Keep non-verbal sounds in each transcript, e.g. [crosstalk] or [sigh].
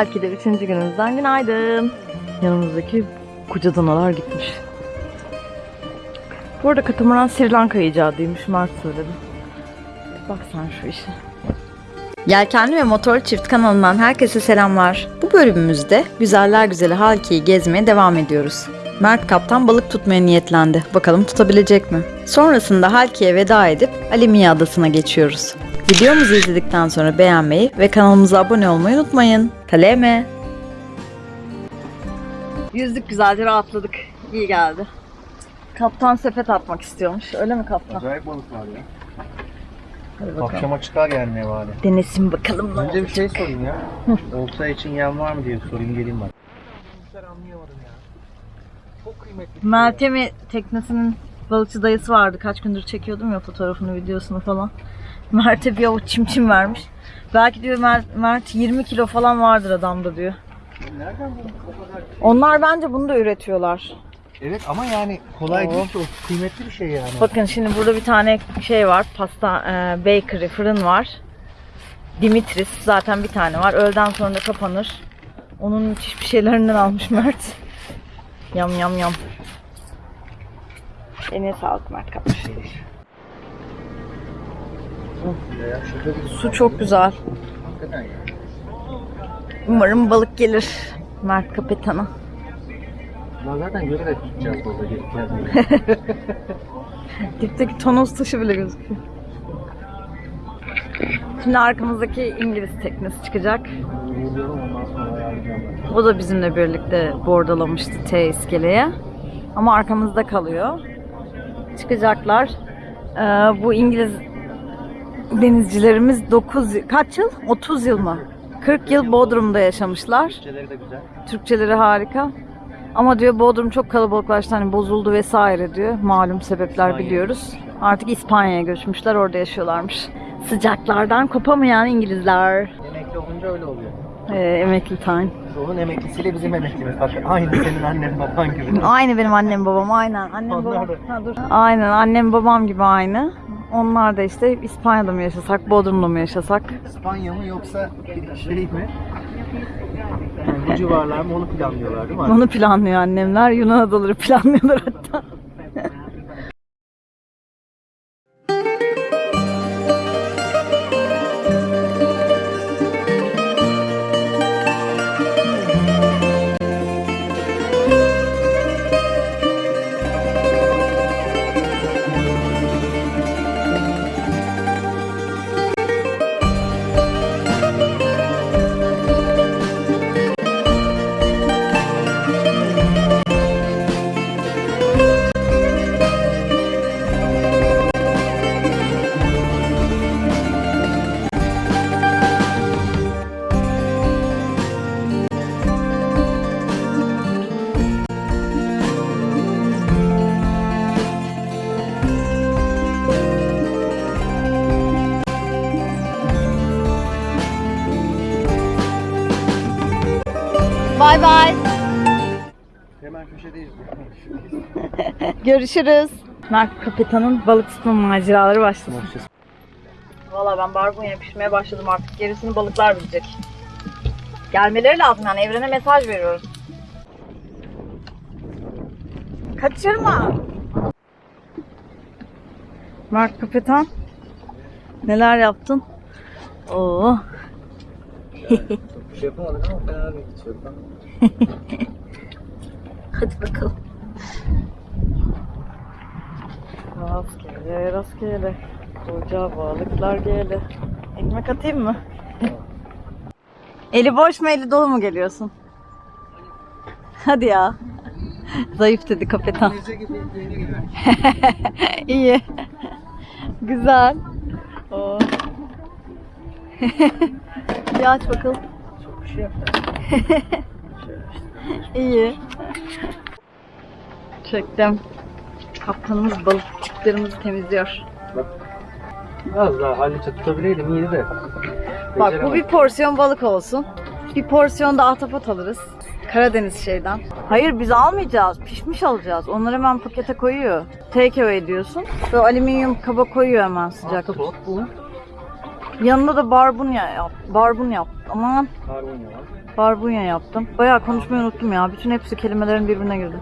Halki'de üçüncü günümüzden günaydın. Yanımızdaki koca danalar gitmiş. Bu arada katamaran Sri Lanka icadıymış Mert söyledi. Bak sen şu işe. Yelkenli ve Motorlu Çift kanalından herkese selamlar. Bu bölümümüzde güzeller güzeli Halki'yi gezmeye devam ediyoruz. Mert kaptan balık tutmaya niyetlendi. Bakalım tutabilecek mi? Sonrasında Halki'ye veda edip Alimiye Adası'na geçiyoruz. Videomuzu izledikten sonra beğenmeyi ve kanalımıza abone olmayı unutmayın. Kaleme. Yüzdük güzelce rahatladık. İyi geldi. Kaptan sepet atmak istiyormuş. Öyle mi kaptan? Acayip balık var ya. Hadi bakalım. Akşama çıkar yani ne var ya. Denesin bakalım ne Önce bir şey sorayım ya. Olta için yem var mı diye sorayım geleyim bak. anlayamadım ya. Çok kıymetli. bir ya. Meltem'i teknesinin balıkçı dayısı vardı. Kaç gündür çekiyordum ya fotoğrafını, videosunu falan. Mert'e bir avuç çimçim vermiş. Belki diyor Mert, Mert 20 kilo falan vardır adamda diyor. Nereden buldun o kadar? Onlar bence bunu da üretiyorlar. Evet ama yani kolay Oo. değil ki o kıymetli bir şey yani. Bakın şimdi burada bir tane şey var. Pasta e, bakery, fırın var. Dimitris zaten bir tane var. Öğleden sonra da kapanır. Onun müthiş bir şeylerinden almış Mert. Yam yam yam. Eline sağlık Mert kapmış. Su çok güzel. Umarım balık gelir Mert kapitana. Lan zaten görerek tutacağız balığı gelip. [laughs] Dipteki tonoz taşı bile gözüküyor. Şimdi arkamızdaki İngiliz teknesi çıkacak. Ben. O da bizimle birlikte bordalamıştı T iskeleye. Ama arkamızda kalıyor. Çıkacaklar. Ee, bu İngiliz denizcilerimiz 9 kaç yıl? 30 yıl mı? 40 yıl Bodrum'da yaşamışlar. Türkçeleri de güzel. Türkçeleri harika. Ama diyor Bodrum çok kalabalıklaştı hani bozuldu vesaire diyor. Malum sebepler İspanya. biliyoruz. Artık İspanya'ya göçmüşler orada yaşıyorlarmış. Sıcaklardan kopamayan İngilizler. Emekli olunca öyle oluyor. Ee, emekli time. Onun emeklisiyle bizim emeklimiz. Bak aynı senin annen baban gibi. Aynı benim annem babam aynen. Annem babam. Ha, dur. Aynen annem babam gibi aynı. Onlar da işte İspanya'da mı yaşasak, Bodrum'da mı yaşasak? İspanya mı yoksa şey mi? Yani bu civarlar mı onu planlıyorlar değil mi? Onu planlıyor annemler. Yunan adaları [laughs] planlıyorlar hatta. Görüşürüz. Mert Kapitan'ın balık tutma maceraları başlasın. Valla ben barbunya pişirmeye başladım artık. Gerisini balıklar bilecek. Gelmeleri lazım yani evrene mesaj veriyoruz. Kaçırma. Mert Kapitan. Neler yaptın? Oo. Bir şey yapamadık ama fena. Hiç yok. [laughs] Hadi bakalım. Rastgele rastgele. Koca balıklar gele. Ekmek atayım mı? eli boş mu eli dolu mu geliyorsun? Hadi ya. Zayıf dedi gibi. [laughs] İyi. Güzel. Oo. bir aç bakalım. Çok bir şey. İyi. Çektim. Kaptanımız balıkçıklarımızı temizliyor. Biraz daha hallice tutabileydim iyiydi de. Bak bu bir porsiyon balık olsun. Bir porsiyon da ahtapot alırız. Karadeniz şeyden. Hayır biz almayacağız. Pişmiş alacağız. Onları hemen pakete koyuyor. Take away ediyorsun. Ve alüminyum kaba koyuyor hemen sıcak. Ahtapot bu. Yanına da barbunya yap. Barbun yap. Aman Barbunya var. barbunya yaptım. Bayağı konuşmayı unuttum ya. Bütün hepsi kelimelerin birbirine girdi.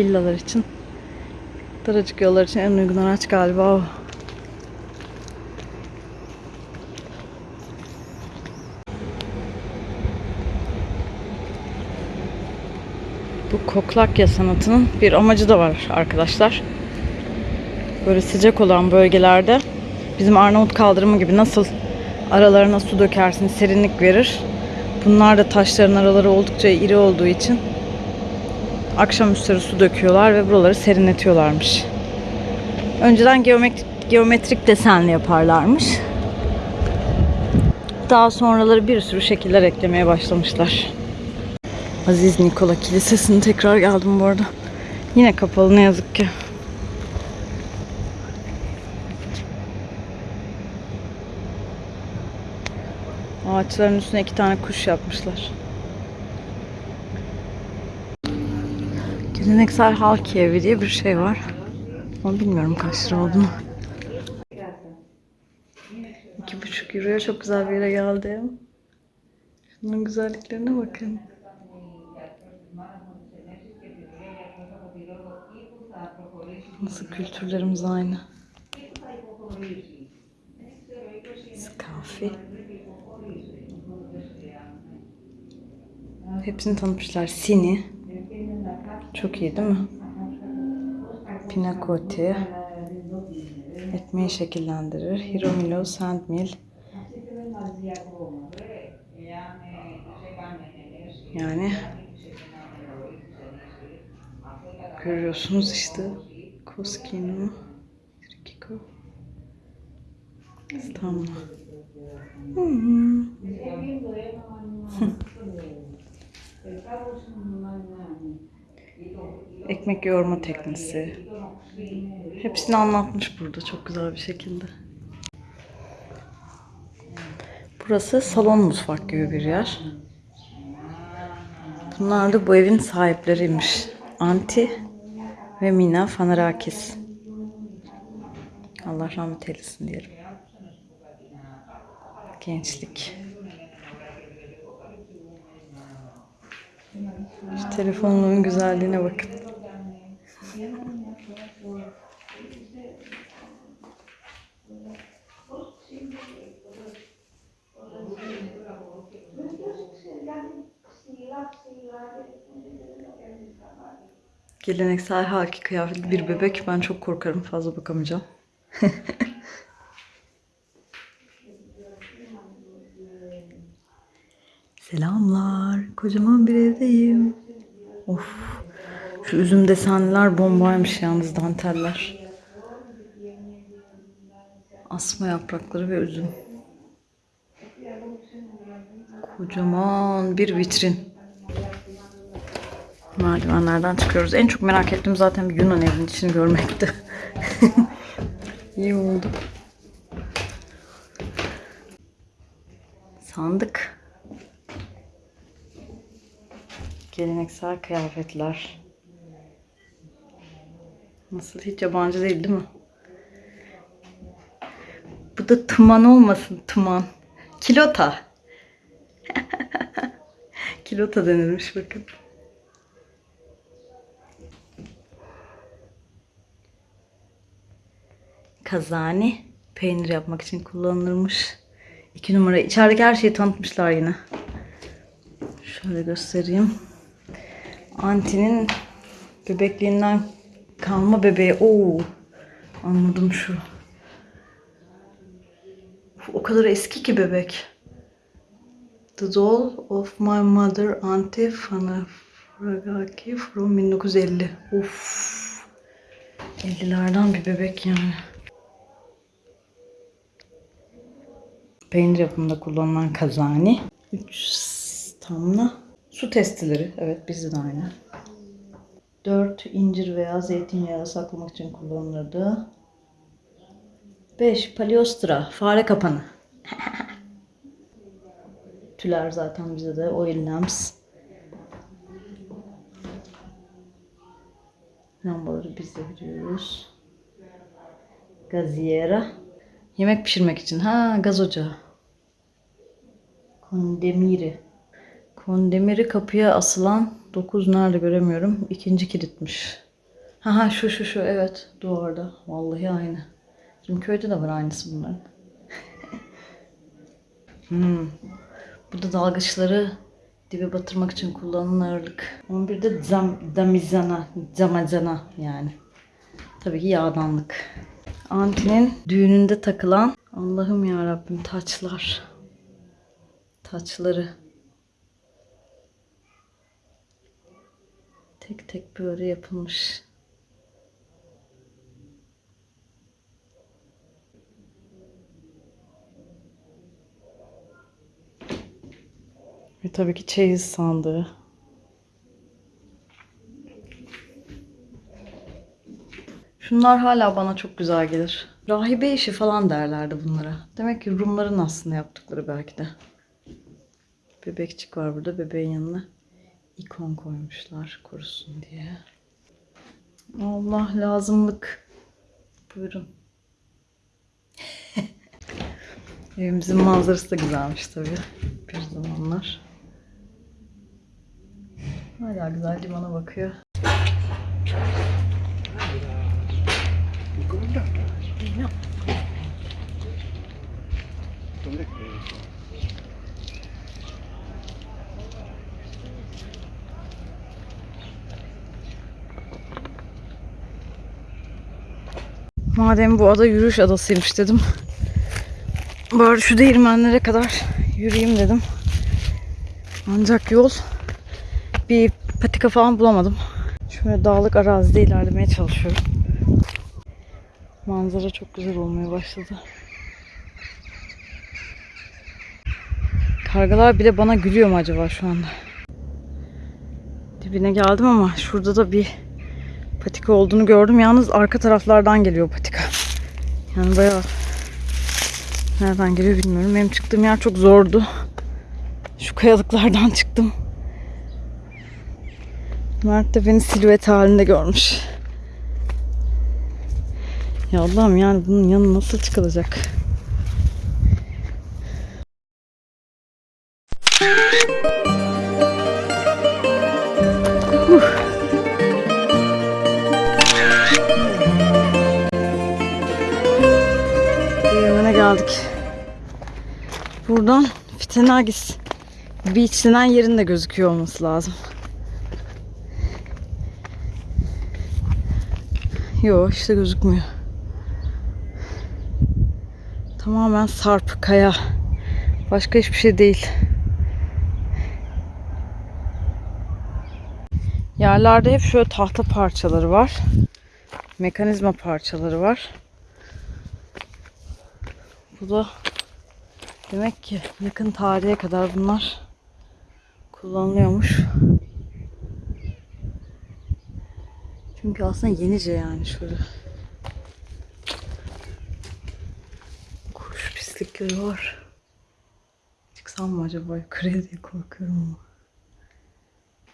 Villalar için daracık yollar için en uygun araç galiba o. Bu koklakya sanatının bir amacı da var arkadaşlar. Böyle sıcak olan bölgelerde bizim Arnavut kaldırımı gibi nasıl aralarına su dökersin, serinlik verir. Bunlar da taşların araları oldukça iri olduğu için akşam üstleri su döküyorlar ve buraları serinletiyorlarmış. Önceden geometrik, geometrik desenli yaparlarmış. Daha sonraları bir sürü şekiller eklemeye başlamışlar. Aziz Nikola Kilisesi'ne tekrar geldim bu arada. Yine kapalı ne yazık ki. Ağaçların üstüne iki tane kuş yapmışlar. Geleneksel halk evi diye bir şey var. Ama bilmiyorum kaç lira olduğunu. İki buçuk euroya çok güzel bir yere geldim. Şunun güzelliklerine bakın. Nasıl kültürlerimiz aynı. Skafi. Hepsini tanıtmışlar. Sini. Çok iyi değil mi? Pinakoti. Ekmeği şekillendirir. Hiromilo, sandmil. Yani görüyorsunuz işte Koskino, Trikiko, İstanbul. Hmm. [laughs] [laughs] Ekmek yoğurma teknisi. Hepsini anlatmış burada çok güzel bir şekilde. Burası salon mutfak gibi bir yer. Bunlar da bu evin sahipleriymiş. Anti ve Mina Fanarakis. Allah rahmet eylesin diyelim. Gençlik. Şu telefonumun güzelliğine bakın. Geleneksel haki kıyafetli bir bebek. Ben çok korkarım. Fazla bakamayacağım. [laughs] Selamlar. Kocaman bir evdeyim. Of. Şu üzüm desenliler bombaymış yalnız danteller. Asma yaprakları ve üzüm. Kocaman bir vitrin. Merdivenlerden çıkıyoruz. En çok merak ettiğim zaten bir Yunan evinin içini görmekti. [laughs] İyi oldu. Sandık. Geleneksel kıyafetler. Nasıl hiç yabancı değil değil mi? Bu da tıman olmasın tıman. Kilota. [laughs] Kilota denilmiş bakın. Kazani peynir yapmak için kullanılırmış. İki numara. İçerideki her şeyi tanıtmışlar yine. Şöyle göstereyim. Anti'nin bebekliğinden kalma bebeği. Oo. Anladım şu. O kadar eski ki bebek. The Doll of My Mother Auntie Fanafragaki from 1950. Of. 50'lerden bir bebek yani. Peynir yapımında kullanılan kazani. 3 tamla. Su testileri. Evet bizde de aynı. 4 incir veya zeytinyağı saklamak için kullanılırdı. 5 paliostra. Fare kapanı. [laughs] Tüler zaten bizde de. Oil lamps. Lambaları biz de biliyoruz. Gaziera. Yemek pişirmek için. Ha gaz ocağı. Kondemiri. Kondemiri kapıya asılan 9 nerede göremiyorum. İkinci kilitmiş. Ha şu şu şu evet duvarda. Vallahi aynı. Bizim köyde de var aynısı bunların. [laughs] hmm. Burada dalgıçları dibe batırmak için kullanılan ağırlık. 11'de zam, damizana, zamazana yani. Tabii ki yağdanlık. Antinin düğününde takılan Allah'ım ya Rabbim taçlar. Taçları. Tek tek böyle yapılmış. Ve tabii ki çeyiz sandığı. Şunlar hala bana çok güzel gelir. Rahibe işi falan derlerdi bunlara. Demek ki Rumların aslında yaptıkları belki de. Bebekçik var burada. Bebeğin yanına ikon koymuşlar korusun diye. Allah lazımlık. Buyurun. [laughs] Evimizin manzarası da güzelmiş tabii. Bir zamanlar. Hala güzel limana bakıyor. Madem bu ada yürüyüş adasıymış dedim. Bari şu değirmenlere kadar yürüyeyim dedim. Ancak yol bir patika falan bulamadım. Şöyle dağlık arazide ilerlemeye çalışıyorum. Manzara çok güzel olmaya başladı. Kargalar bile bana gülüyor mu acaba şu anda? Dibine geldim ama şurada da bir patika olduğunu gördüm. Yalnız arka taraflardan geliyor patika. Yani bayağı nereden geliyor bilmiyorum. Benim çıktığım yer çok zordu. Şu kayalıklardan [laughs] çıktım. Mert de beni silüet halinde görmüş. Ya Allah'ım yani bunun yanı nasıl çıkılacak? Fitenagis Beach denen yerin de gözüküyor olması lazım. Yok işte gözükmüyor. Tamamen sarp, kaya. Başka hiçbir şey değil. Yerlerde hep şöyle tahta parçaları var. Mekanizma parçaları var. Bu da demek ki yakın tarihe kadar bunlar kullanılıyormuş. Çünkü aslında yenice yani şöyle. Kuş pislikleri var. Çıksam mı acaba yukarıya diye korkuyorum ama.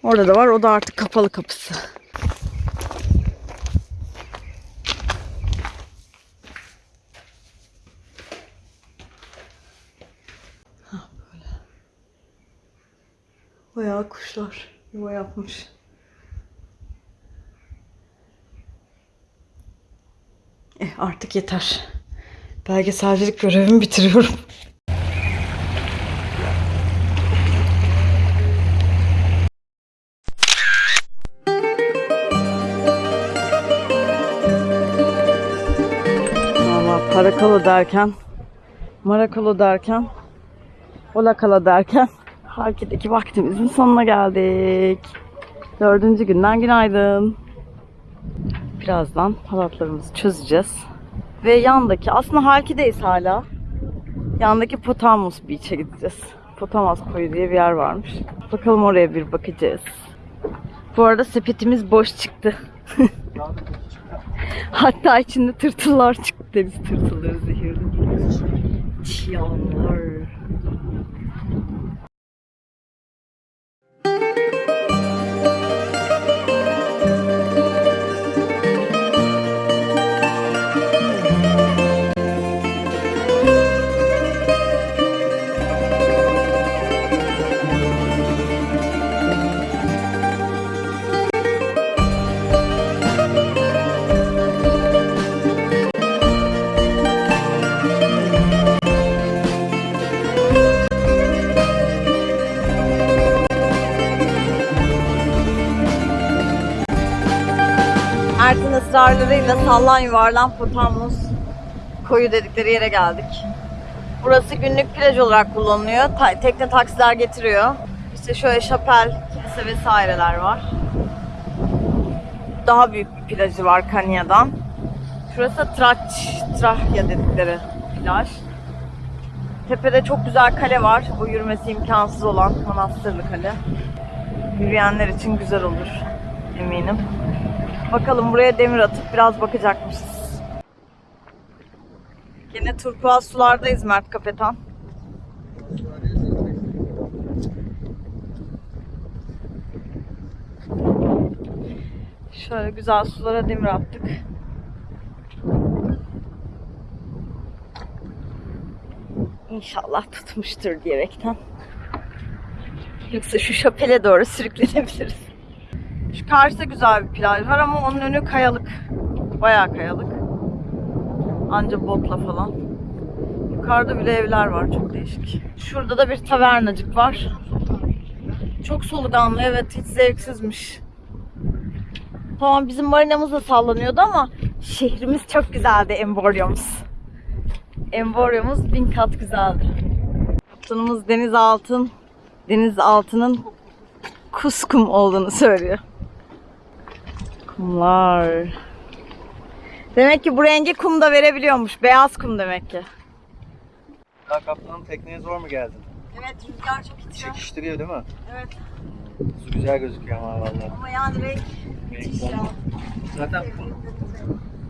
Orada da var. O da artık kapalı kapısı. Bayağı kuşlar yuva yapmış. Eh artık yeter. Belgeselcilik görevimi bitiriyorum. Valla parakalo derken, marakalo derken, olakala derken Harki'deki vaktimizin sonuna geldik. Dördüncü günden günaydın. Birazdan halatlarımızı çözeceğiz. Ve yandaki, aslında Halki'deyiz hala. Yandaki Potamus Beach'e gideceğiz. Potamus koyu diye bir yer varmış. Bakalım oraya bir bakacağız. Bu arada sepetimiz boş çıktı. [laughs] Hatta içinde tırtıllar çıktı. Deniz tırtılları zehirli. Çiyanlar. Ertin ısrarlarıyla sallan yuvarlan Potamus koyu dedikleri yere geldik. Burası günlük plaj olarak kullanılıyor. Ta- tekne taksiler getiriyor. İşte şöyle şapel, kilise vesaireler var. Daha büyük bir plajı var Kanya'dan. Şurası Traç, Trahya dedikleri plaj. Tepede çok güzel kale var. Bu yürümesi imkansız olan manastırlı kale. Yürüyenler için güzel olur eminim. Bakalım buraya demir atıp biraz bakacakmışız. Yine turkuaz sulardayız Mert Kapetan. Şöyle güzel sulara demir attık. İnşallah tutmuştur diyerekten. Yoksa şu şapele doğru sürüklenebiliriz. Şu karşıda güzel bir plaj var ama onun önü kayalık. Bayağı kayalık. Anca botla falan. Yukarıda bile evler var çok değişik. Şurada da bir tavernacık var. Çok soluganlı evet hiç zevksizmiş. Tamam bizim marinamız da sallanıyordu ama şehrimiz çok güzeldi Emboriumuz. Emboriumuz bin kat güzeldi. Kaptanımız deniz altın, deniz altının kuskum olduğunu söylüyor. Kumlar. Demek ki bu rengi kum da verebiliyormuş. Beyaz kum demek ki. Ya kaptanım tekneye zor mu geldin? Evet rüzgar çok itiyor. Çekiştiriyor değil mi? Evet Su güzel gözüküyor ama vallahi. ama yani renk müthiş ya. Zaten kum.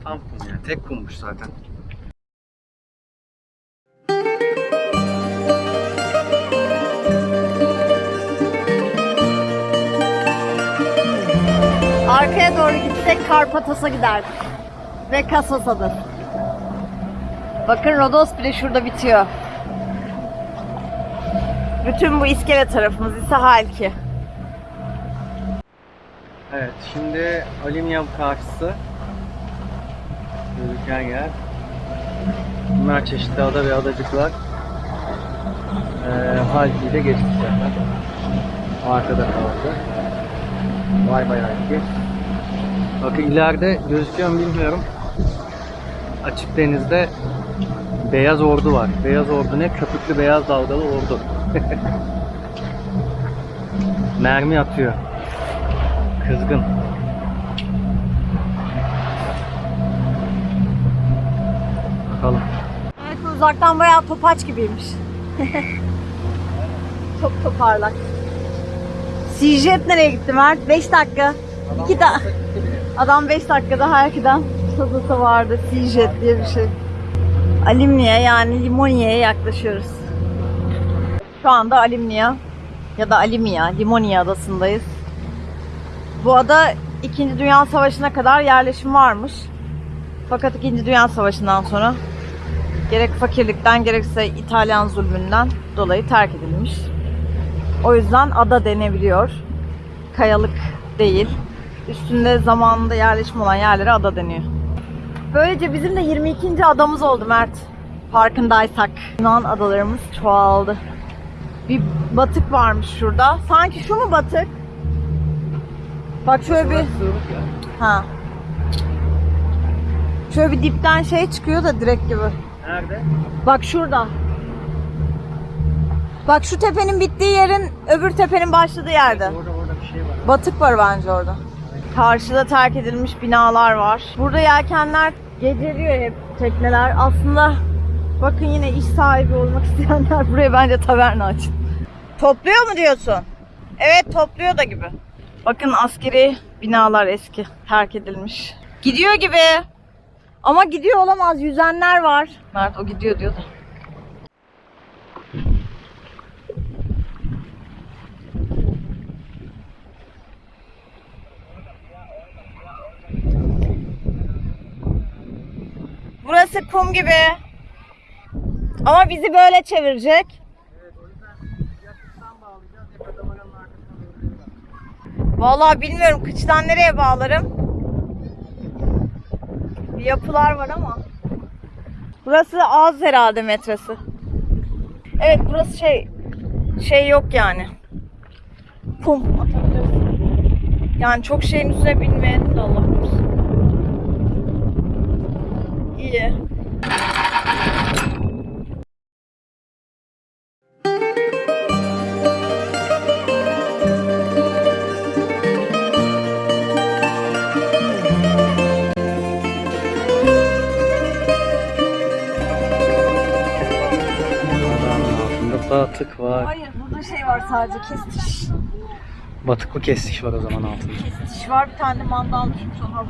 Tam kum yani. Tek kummuş zaten. Arkaya doğru gitsek Karpatos'a giderdik. Ve Kasosa'dır. Bakın Rodos bile şurada bitiyor. Bütün bu iskele tarafımız ise Halki. Evet şimdi alüminyum karşısı. Gözüken yer. Bunlar çeşitli ada ve adacıklar. Ee, Halki'yi de geçtik zaten. Arkada kaldı. Vay vay Halki. Bakın ileride gözüküyor mu bilmiyorum. Açık denizde beyaz ordu var. Beyaz ordu ne? Köpüklü beyaz dalgalı ordu. [laughs] Mermi atıyor. Kızgın. Bakalım. Evet uzaktan bayağı topaç gibiymiş. [laughs] Çok toparlak. Sijet nereye gitti Mert? 5 dakika. 2 da Adam 5 dakikada Halki'den Sazası vardı. Sijet diye bir şey. Alimni'ye yani Limoniye'ye yaklaşıyoruz. Şu anda Alimniya ya da Alimia, Limoniye adasındayız. Bu ada 2. Dünya Savaşı'na kadar yerleşim varmış. Fakat 2. Dünya Savaşı'ndan sonra gerek fakirlikten gerekse İtalyan zulmünden dolayı terk edilmiş. O yüzden ada denebiliyor. Kayalık değil. Üstünde zamanında yerleşim olan yerlere ada deniyor. Böylece bizim de 22. adamız oldu Mert. Farkındaysak. Yunan adalarımız çoğaldı. Bir batık varmış şurada. Sanki şu mu batık? Bak şöyle bir... Ha. Şöyle bir dipten şey çıkıyor da direkt gibi. Nerede? Bak şurada. Bak şu tepenin bittiği yerin öbür tepenin başladığı yerde. Orada orada bir şey var. Batık var bence orada. Karşıda terk edilmiş binalar var. Burada yelkenler geceliyor hep tekneler. Aslında bakın yine iş sahibi olmak [laughs] isteyenler buraya bence taverna açın. Topluyor mu diyorsun? Evet topluyor da gibi. Bakın askeri binalar eski. Terk edilmiş. Gidiyor gibi. Ama gidiyor olamaz. Yüzenler var. Mert o gidiyor diyordu. Burası kum gibi. Ama bizi böyle çevirecek. Vallahi bilmiyorum kıçtan nereye bağlarım. Yapılar var ama. Burası az herhalde metresi. Evet burası şey şey yok yani. Kum. Yani çok şeyin üstüne binmeyen de Allah korusun. İyi. Burada şey var sadece kestiş. Batık mı kestiş var o zaman altında. Kestiş var bir tane de mandal giymiş bakıyorum.